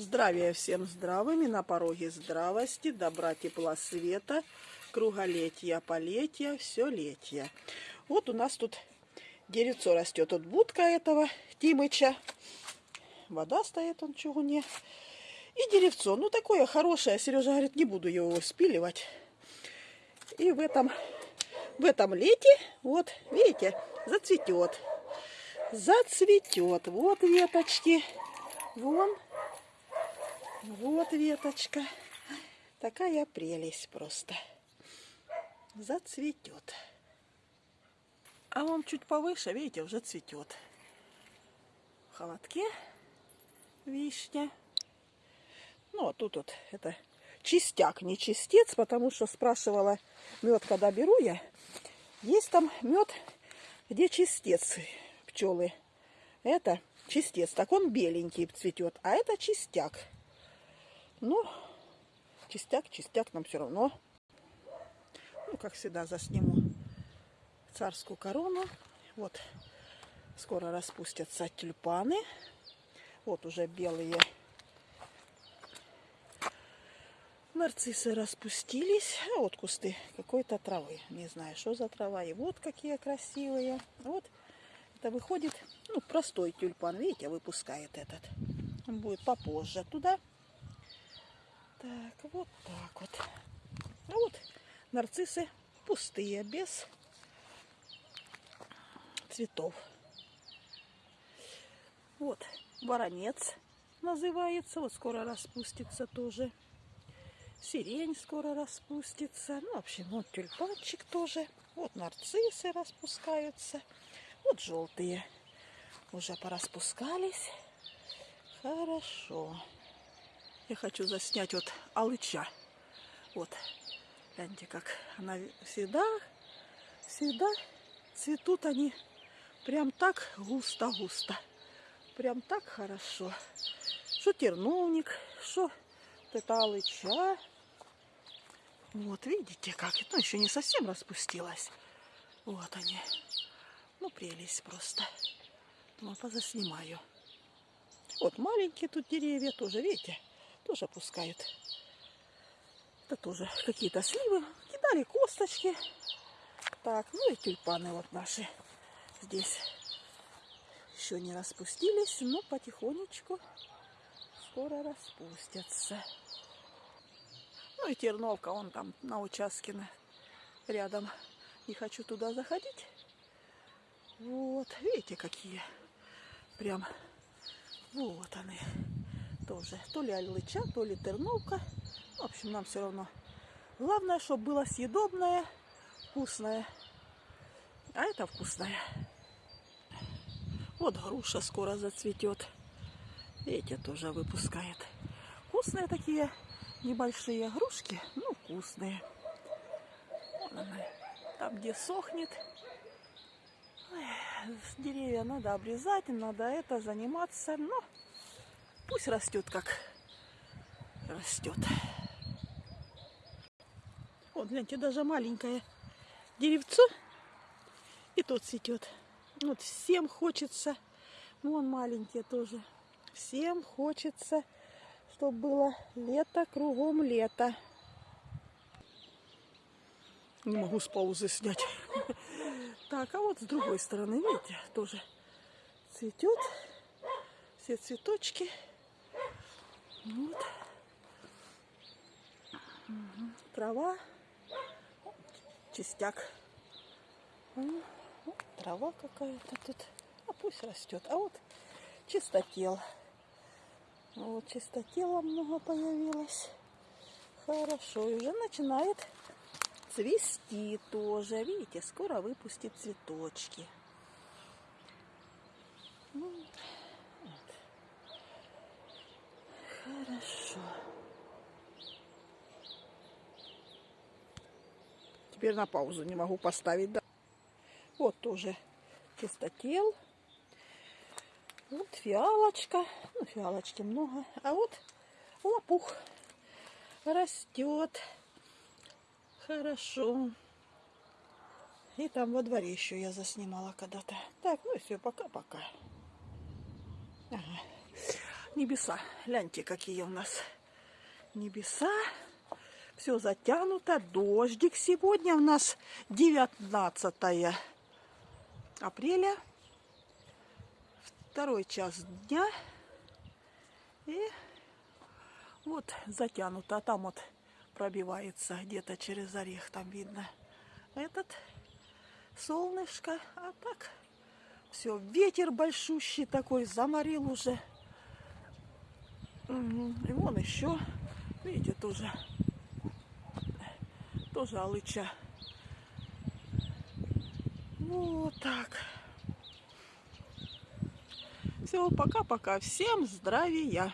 Здравия всем здравыми, на пороге здравости, добра, тепла, света, круголетия, полетия, все летия. Вот у нас тут деревцо растет, тут будка этого Тимыча. Вода стоит он в чугуне. И деревцо, ну такое хорошее, Сережа говорит, не буду его спиливать. И в этом, в этом лете, вот, видите, зацветет. Зацветет. Вот веточки. Вон вот веточка. Такая прелесть просто. Зацветет. А он чуть повыше, видите, уже цветет. В холодке вишня. Ну, а тут вот это чистяк, не чистец, потому что спрашивала мед, когда беру я. Есть там мед, где чистец пчелы. Это чистец. Так он беленький цветет, а это чистяк. Ну, чистяк, чистяк нам все равно. Ну, как всегда, засниму царскую корону. Вот, скоро распустятся тюльпаны. Вот уже белые нарциссы распустились. А вот кусты какой-то травы. Не знаю, что за трава. И вот какие красивые. Вот это выходит, ну, простой тюльпан. Видите, выпускает этот. Он будет попозже туда. Так, вот так вот. А вот нарциссы пустые, без цветов. Вот воронец называется. Вот скоро распустится тоже. Сирень скоро распустится. Ну, в общем, вот тюльпанчик тоже. Вот нарциссы распускаются. Вот желтые уже пораспускались. Хорошо. Я хочу заснять вот алыча. Вот. Гляньте, как она всегда, всегда цветут они прям так густо-густо. Прям так хорошо. Что терновник, что вот это алыча. Вот, видите, как. Ну, еще не совсем распустилась. Вот они. Ну, прелесть просто. Ну, позаснимаю. Вот маленькие тут деревья тоже, видите? Тоже пускают. Это тоже какие-то сливы. Кидали косточки. Так, ну и тюльпаны вот наши здесь еще не распустились, но потихонечку скоро распустятся. Ну и терновка, он там на участке рядом. Не хочу туда заходить. Вот, видите, какие прям вот они тоже. То ли алыча, то ли терновка. В общем, нам все равно. Главное, чтобы было съедобное, вкусное. А это вкусное. Вот груша скоро зацветет. Эти тоже выпускает. Вкусные такие небольшие грушки. Ну, вкусные. Там, где сохнет. Деревья надо обрезать, надо это заниматься. Но Пусть растет, как растет. Вот, гляньте, даже маленькое деревцо и тот цветет. Вот всем хочется, вон маленькие тоже, всем хочется, чтобы было лето, кругом лето. Не могу с паузы снять. Так, а вот с другой стороны, видите, тоже цветет. Все цветочки. Вот. Угу. Трава. Чистяк. Вот. Трава какая-то тут. А пусть растет. А вот чистотел. Вот чистотела много появилось. Хорошо. И уже начинает цвести тоже. Видите, скоро выпустит цветочки. Ну, Хорошо. Теперь на паузу не могу поставить. Да. Вот тоже чистотел. Вот фиалочка. Ну, фиалочки много. А вот лопух растет. Хорошо. И там во дворе еще я заснимала когда-то. Так, ну и все, пока-пока. Небеса. Гляньте, какие у нас небеса. Все затянуто. Дождик сегодня у нас 19 апреля. Второй час дня. И вот затянуто. А там вот пробивается где-то через орех. Там видно этот солнышко. А так все, ветер большущий такой, заморил уже. И вон еще, видите, тоже, тоже алыча. Вот так. Все, пока-пока. Всем здравия.